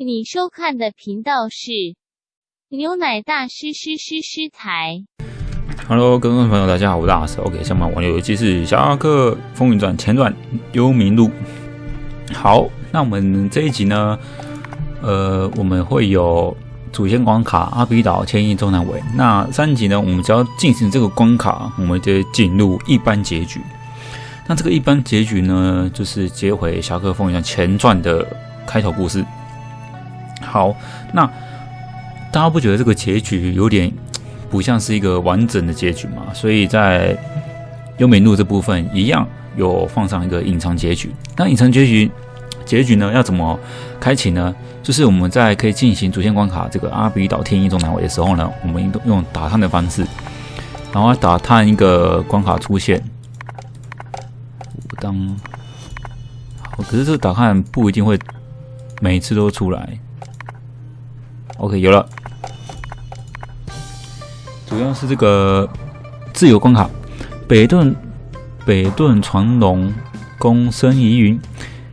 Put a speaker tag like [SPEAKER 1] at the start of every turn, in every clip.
[SPEAKER 1] 你收看的频道是牛奶大师师师师台。
[SPEAKER 2] Hello，各位朋友，大家好，我是大师。OK，下面玩游戏是《侠客风云传前传：幽冥录》。好，那我们这一集呢，呃，我们会有主线关卡阿比岛、千亿中南尾。那三集呢，我们只要进行这个关卡，我们就进入一般结局。那这个一般结局呢，就是接回《侠客风云传前传》的开头故事。好，那大家不觉得这个结局有点 不像是一个完整的结局嘛？所以在优美路这部分一样有放上一个隐藏结局。那隐藏结局结局呢，要怎么开启呢？就是我们在可以进行主线关卡这个阿比岛天一中南尾的时候呢，我们用打探的方式，然后打探一个关卡出现。当，可是这个打探不一定会每次都出来。OK，有了。主要是这个自由关卡，北顿北顿传龙公孙疑云，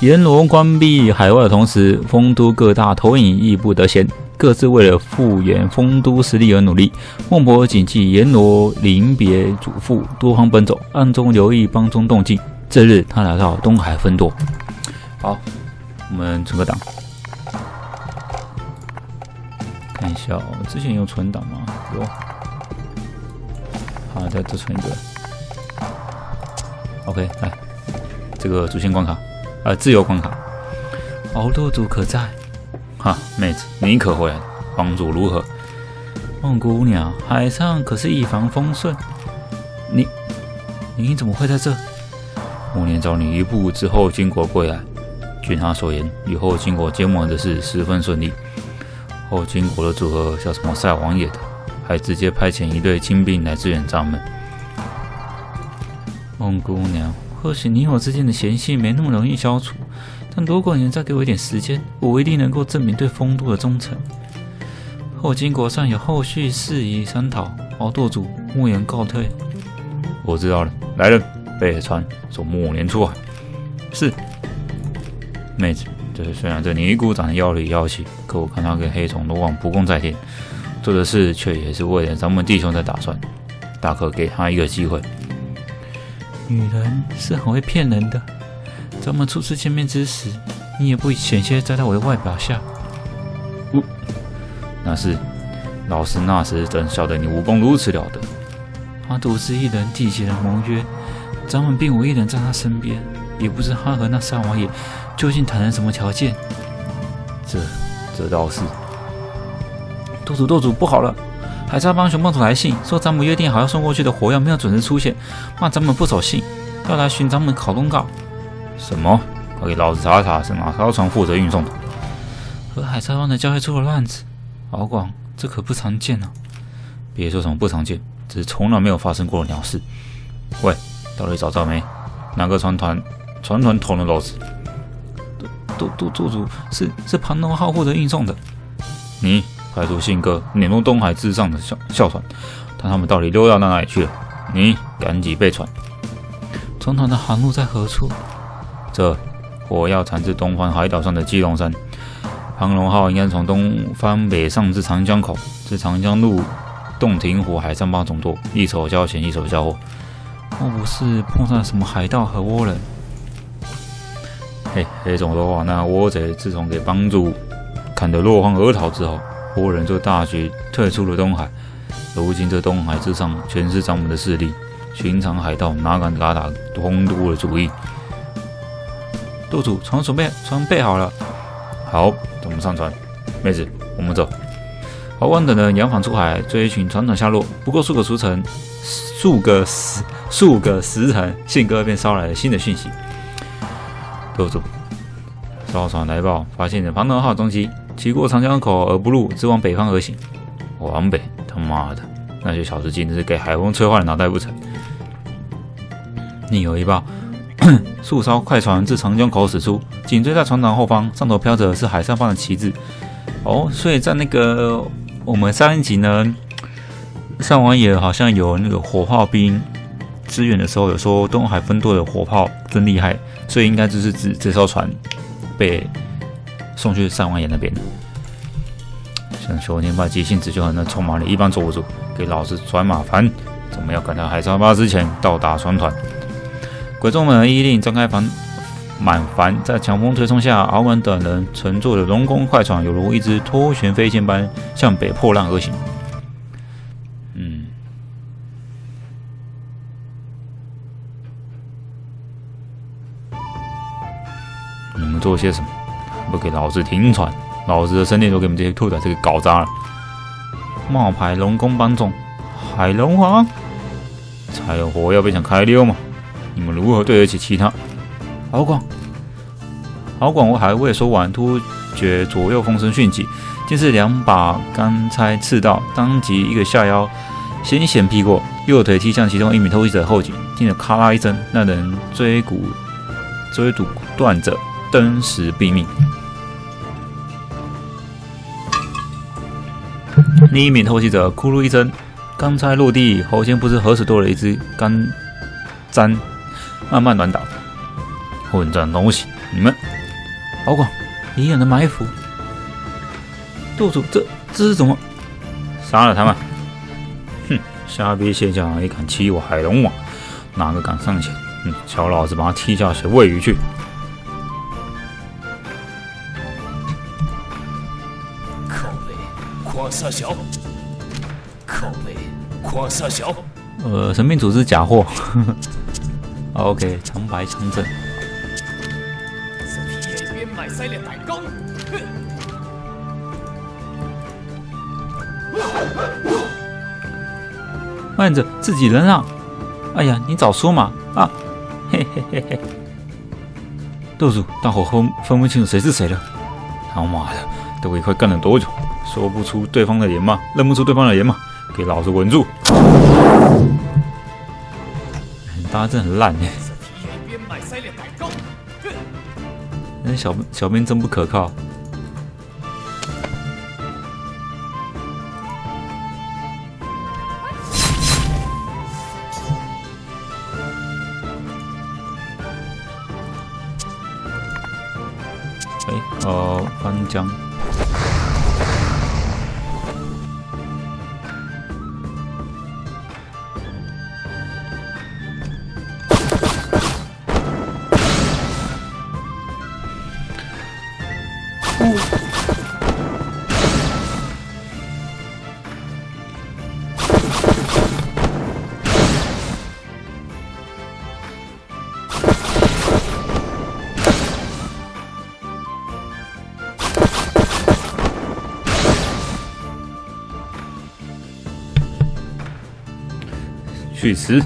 [SPEAKER 2] 阎罗关闭海外的同时，丰都各大投影亦不得闲，各自为了复原丰都实力而努力。孟婆谨记阎罗临别嘱咐，多方奔走，暗中留意帮中动静。这日，他来到东海分舵。好，我们存个档。看一下哦，之前有存档吗？有。好，再再存一个。OK，来，这个主线关卡，呃，自由关卡。敖舵主可在？哈，妹子，你可回来了？帮主如何？梦姑娘，海上可是一帆风顺。你，你怎么会在这？暮年找你一步之后经过归来，据他所言，以后经过结盟的事十分顺利。后金国的组合叫什么赛王爷的，还直接派遣一队精兵来支援咱们。梦姑娘，或许你我之间的嫌隙没那么容易消除，但如果你再给我一点时间，我一定能够证明对丰都的忠诚。后金国尚有后续事宜商讨，敖舵主莫言告退。我知道了，来人，备海船，送暮年出海。是，妹子。就是虽然这尼姑长得妖里妖气，可我看他跟黑虫罗网不共戴天，做的事却也是为了咱们弟兄在打算，大可给他一个机会。女人是很会骗人的，咱们初次见面之时，你也不险些栽到我的外表下。呜、那是老师那时怎晓得你武功如此了得？他独自一人缔结了盟约，咱们并无一人在他身边，也不知他和那三王爷。究竟谈了什么条件？这这倒是。舵主，舵主，不好了！海沙帮熊帮主来信，说咱们约定好要送过去的火药没有准时出现，骂咱们不守信，要来寻咱们考公告。什么？快给老子查查是哪艘船负责运送的？和海沙帮的交易出了乱子，敖广，这可不常见啊！别说什么不常见，只是从来没有发生过的鸟事。喂，到底找到没？哪个船团？船团捅了篓子？都都做主是是盘龙号负责运送的，你派出信鸽撵入东海之上的哮哮船，但他们到底溜到哪里去了。你赶紧备船。船团的航路在何处？这火药产自东方海岛上的基隆山，盘龙号应该从东方北上至长江口，至长江路洞庭湖海上帮总舵，一手交钱一手交货。莫不是碰上什么海盗和倭人？嘿，黑种的话，那倭贼自从给帮助砍得落荒而逃之后，倭人就大举退出了东海。如今这东海之上全是咱们的势力，寻常海盗哪敢打打东都的主意？舵主，船准备，船备好了。好，咱们上船。妹子，我们走。敖广等人扬帆出海，追寻船长下落。不过数个时辰，数个时数个时辰，信鸽便捎来了新的讯息。舵主，哨船来报，发现了庞德号踪迹，骑过长江口而不入，直往北方而行。往北，他妈的，那些小子竟是给海风吹坏了脑袋不成？另有一报，数艘快船自长江口驶出，紧追在船长后方，上头飘着是海上方的旗帜。哦，所以在那个我们上一集呢，上王爷好像有那个火炮兵支援的时候，有说东海分舵的火炮真厉害，所以应该就是指这艘船被送去三王爷那边。像秋天霸急性子就很那臭马里一般坐不住，给老子转马帆！怎么要赶到海沙巴之前到达船团？鬼众们依令张开帆满帆，在强风推送下，敖文等人乘坐的龙宫快船，犹如一只拖旋飞剑般向北破浪而行。些什么？不给老子停船！老子的身体都给你们这些兔崽子给搞砸了！冒牌龙宫帮众，海龙王，才有火药被想开溜吗？你们如何对得起其他？敖广，敖广，我还未说完，突觉左右风声迅起，竟是两把钢钗刺到，当即一个下腰，险险劈过，右腿踢向其中一名偷袭者后颈，听得咔啦一声，那人椎骨椎骨断者，登时毙命。另一名偷袭者咕噜一声，刚才落地，喉间不知何时多了一只干簪，慢慢软倒。混账东西！你们，敖广，隐忍的埋伏。舵主，这这是怎么？杀了他们！哼，瞎逼现象也敢欺我海龙王？哪个敢上前？嗯，瞧老子把他踢下水喂鱼去！
[SPEAKER 3] 狂撒小，口味狂撒小。
[SPEAKER 2] 呃，神秘组织假货。OK，长白长正。
[SPEAKER 3] 这。
[SPEAKER 2] 慢着，自己人啊！哎呀，你早说嘛！啊，嘿嘿嘿嘿。豆主，大伙分分不清楚谁是谁了。他妈的，都一块干了多久？说不出对方的脸吗？认不出对方的脸吗？给老子稳住！大家真很烂哎！那小小兵真不可靠。哎，哦，翻江。去死！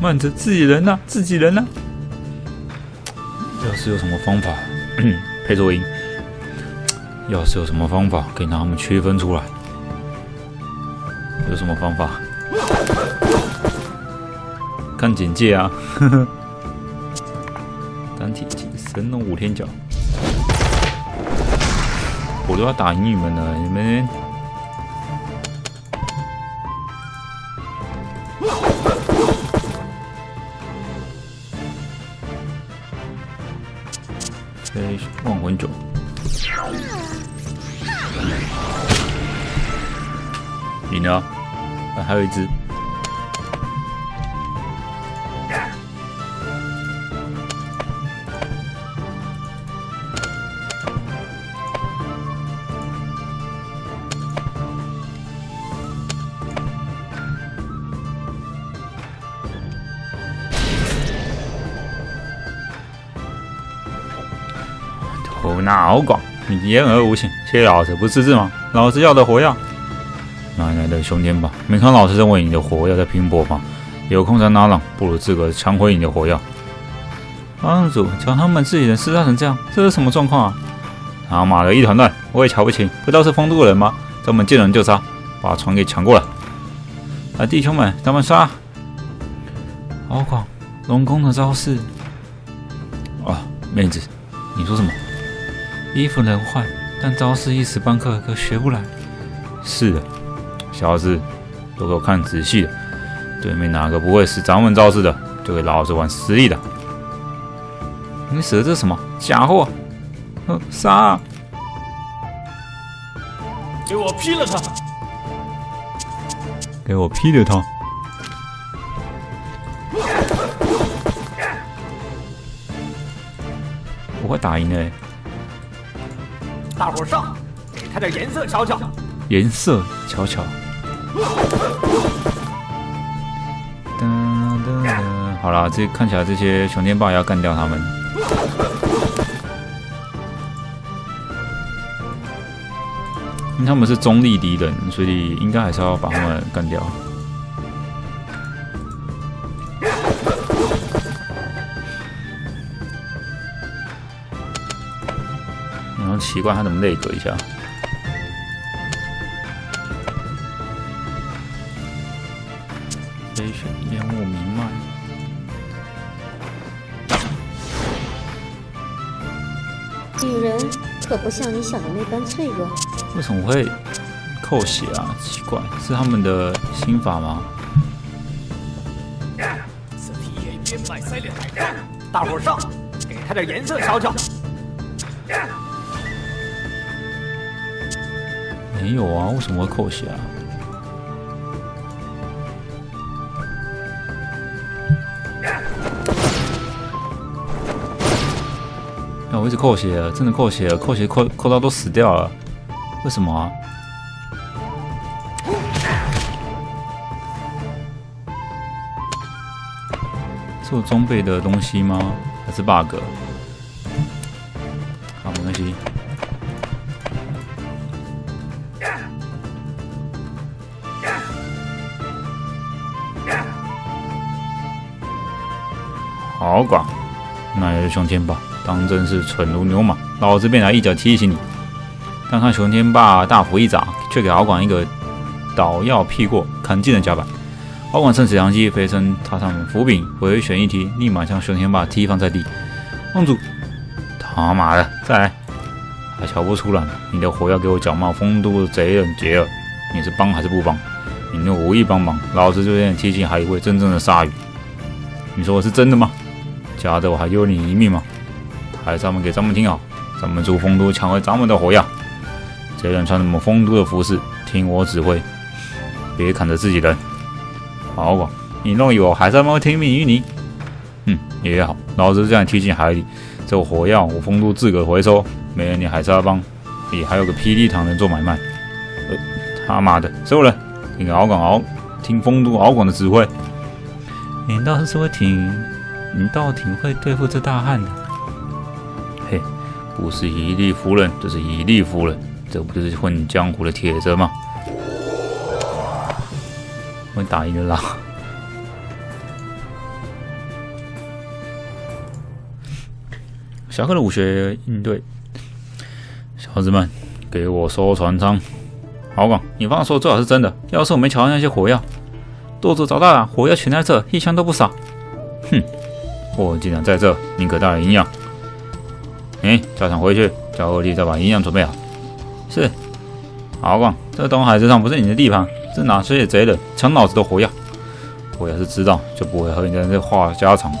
[SPEAKER 2] 慢着，自己人呐，自己人呐！要是有什么方法，配作音。要是有什么方法可以让他们区分出来，有什么方法？看简介啊！呵呵。单体技神龙五天角，我都要打赢你们了，你们。忘魂酒。你呢，啊，还有一只。那敖广，你言而无信，谢老子不识字吗？老子要的火药。哪来的兄弟吧？没看老师认为你的火药在拼搏吗？有空再拿浪，不如自个抢回你的火药。帮主，瞧他们自己人厮杀成这样，这是什么状况啊？他妈的一团乱，我也瞧不清，不知道是风度的人吗？咱们见人就杀，把船给抢过来。啊，弟兄们，咱们杀！敖广，龙宫的招式。啊，妹子，你说什么？衣服能换，但招式一时半刻可学不来。是的。小子，都给我看仔细了！对面哪个不会使咱们招式的，就给老子玩实力的！你使的这什么假货？杀！
[SPEAKER 3] 给我劈了他！
[SPEAKER 2] 给我劈了他！我会打赢的。
[SPEAKER 3] 大伙上，给他点颜色瞧瞧。
[SPEAKER 2] 颜色瞧瞧。噔噔噔，好了，这看起来这些熊天霸要干掉他们。因为他们是中立敌人，所以应该还是要把他们干掉。奇怪，他怎么内格一下？飞雪烟雾弥漫。
[SPEAKER 4] 女人可不像你想的那般脆弱。
[SPEAKER 2] 为什么会扣血啊？奇怪，是他们的心法吗？
[SPEAKER 3] 此地也边脉塞裂，大伙上，给他点颜色瞧瞧。
[SPEAKER 2] 没有啊，为什么会扣血啊？啊，我一直扣血，真的扣血，扣血扣扣到都死掉了，为什么啊？是我装备的东西吗？还是 bug？熊天霸，当真是蠢如牛马。老子便来一脚踢醒你！但看熊天霸大斧一掌，却给敖广一个倒药劈过，砍进了甲板。敖广趁此良机飞身踏上斧柄，回旋一踢，立马将熊天霸踢翻在地。望主，他妈的，再来！还瞧不出来？你的火药给我脚冒风都的贼人杰尔，你是帮还是不帮？你若无意帮忙，老子就让你踢进海里喂真正的鲨鱼。你说我是真的吗？假的我还丢你一命吗？还是咱们给咱们听好，咱们主丰都抢回咱们的火药。这人穿什么丰都的服饰，听我指挥，别砍着自己人。好吧，你弄以为我还在吗？听命于你？嗯，也好，老子这样踢进海里，这火药我丰都自个回收，没人你海沙帮，你还有个霹雳堂能做买卖。呃，他妈的，所有人听敖广敖，听丰都敖广的指挥。你倒是会挺，你倒挺会对付这大汉的。嘿，不是以力服人，这是以力服人，这不就是混江湖的铁则吗？我打赢了啦！小克的武学应对，小子们，给我收船舱。好广，你方说最好是真的。要是我没瞧到那些火药，舵主找到了，火药全在这，一枪都不少。哼，货既然在这，宁可带来营养。哎，教场回去，叫二弟再把营养准备好。是，好广，这东海之上不是你的地盘，这哪是野贼的抢老子的火药？我要是知道，就不会和你在这话家常。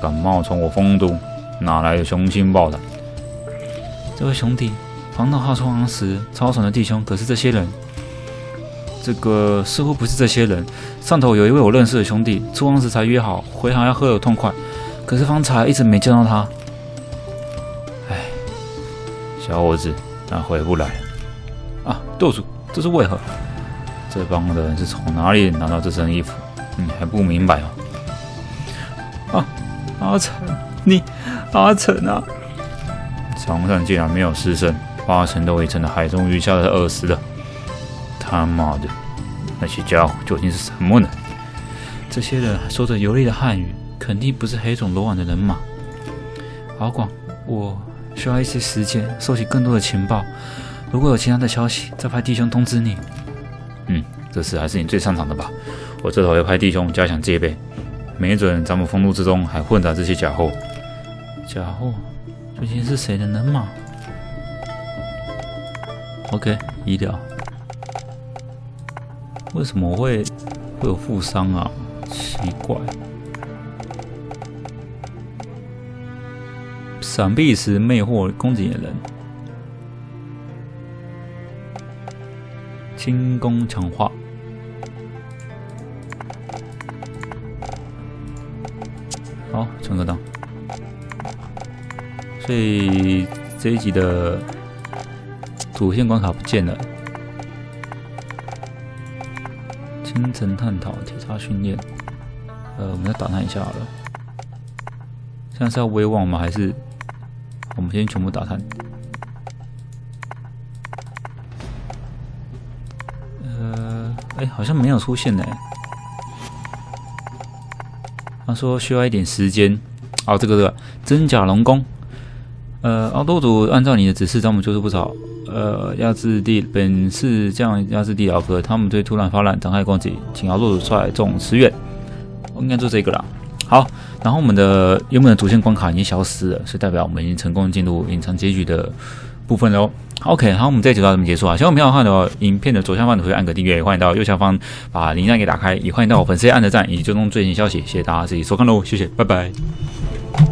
[SPEAKER 2] 敢冒充我丰都，哪来的雄心豹胆？这位兄弟，黄道号出航时，超爽的弟兄可是这些人。这个似乎不是这些人。上头有一位我认识的兄弟，出航时才约好回航要喝得痛快，可是方才一直没见到他。哎，小伙子，他回不来了。啊，舵主，这是为何？这帮的人是从哪里拿到这身衣服？你还不明白哦？啊，阿成，你，阿成啊！床上竟然没有尸身，八成都已成了海中鱼虾的饿死了。他妈的，那些家伙究竟是什么呢？这些人说着流利的汉语，肯定不是黑种罗网的人马。敖广，我需要一些时间收集更多的情报，如果有其他的消息，再派弟兄通知你。嗯，这事还是你最擅长的吧？我这头要派弟兄加强戒备，没准咱们风路之中还混杂这些假货。假货，究竟是谁的人马？OK，医疗。为什么会会有负伤啊？奇怪。闪避时魅惑攻击的人。轻功强化。好，成个档。所以这一集的主线关卡不见了。清晨探讨铁叉训练，呃，我们再打探一下好了。现在是要威望吗？还是我们先全部打探？呃，哎，好像没有出现呢。他说需要一点时间。哦，这个这个真假龙宫。呃，奥多主按照你的指示，招募就是不少。呃，压制地本是这样，压制地老哥，他们对突然发难，展开攻击，请奥多主出来重驰援。应该就这个了。好，然后我们的原本的主线关卡已经消失了，是代表我们已经成功进入隐藏结局的部分喽。OK，好，我们这集就到这边结束啊。喜欢我们的话，影片的左下方可以按个订阅，欢迎到右下方把铃铛给打开，也欢迎到我粉丝按个赞，以及追踪最新消息。谢谢大家自己收看喽，谢谢，拜拜。